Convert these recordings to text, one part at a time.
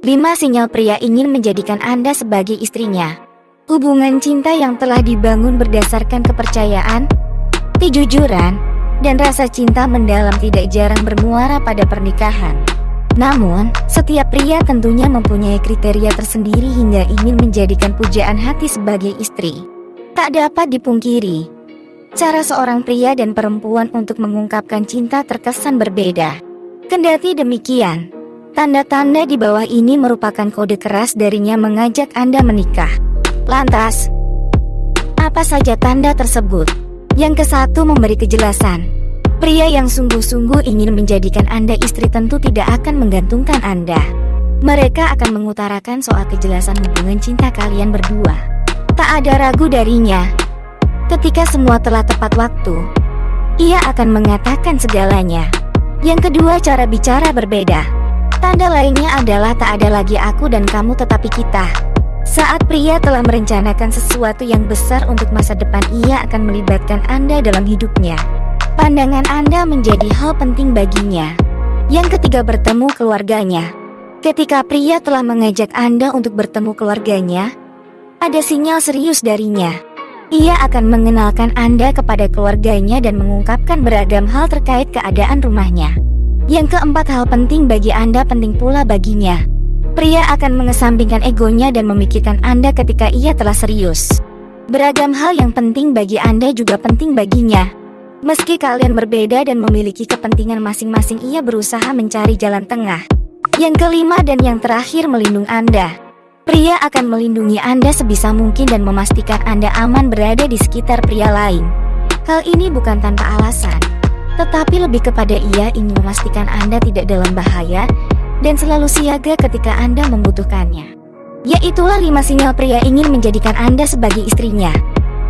5 sinyal pria ingin menjadikan Anda sebagai istrinya. Hubungan cinta yang telah dibangun berdasarkan kepercayaan, kejujuran, dan rasa cinta mendalam tidak jarang bermuara pada pernikahan. Namun, setiap pria tentunya mempunyai kriteria tersendiri hingga ingin menjadikan pujaan hati sebagai istri. Tak dapat dipungkiri, cara seorang pria dan perempuan untuk mengungkapkan cinta terkesan berbeda. Kendati demikian, tanda-tanda di bawah ini merupakan kode keras darinya mengajak Anda menikah. Lantas, apa saja tanda tersebut? Yang kesatu memberi kejelasan. Pria yang sungguh-sungguh ingin menjadikan Anda istri tentu tidak akan menggantungkan Anda. Mereka akan mengutarakan soal kejelasan hubungan cinta kalian berdua. Tak ada ragu darinya. Ketika semua telah tepat waktu, ia akan mengatakan segalanya. Yang kedua cara bicara berbeda. Tanda lainnya adalah tak ada lagi aku dan kamu tetapi kita. Saat pria telah merencanakan sesuatu yang besar untuk masa depan ia akan melibatkan Anda dalam hidupnya. Pandangan Anda menjadi hal penting baginya. Yang ketiga bertemu keluarganya. Ketika pria telah mengajak Anda untuk bertemu keluarganya, ada sinyal serius darinya. Ia akan mengenalkan Anda kepada keluarganya dan mengungkapkan beragam hal terkait keadaan rumahnya. Yang keempat hal penting bagi Anda penting pula baginya. Pria akan mengesampingkan egonya dan memikirkan Anda ketika ia telah serius. Beragam hal yang penting bagi Anda juga penting baginya. Meski kalian berbeda dan memiliki kepentingan masing-masing ia berusaha mencari jalan tengah. Yang kelima dan yang terakhir melindungi Anda. Pria akan melindungi Anda sebisa mungkin dan memastikan Anda aman berada di sekitar pria lain. Hal ini bukan tanpa alasan, tetapi lebih kepada ia ingin memastikan Anda tidak dalam bahaya dan selalu siaga ketika Anda membutuhkannya. Yaitulah lima sinyal pria ingin menjadikan Anda sebagai istrinya.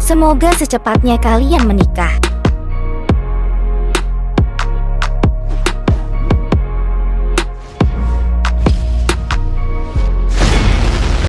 Semoga secepatnya kalian menikah.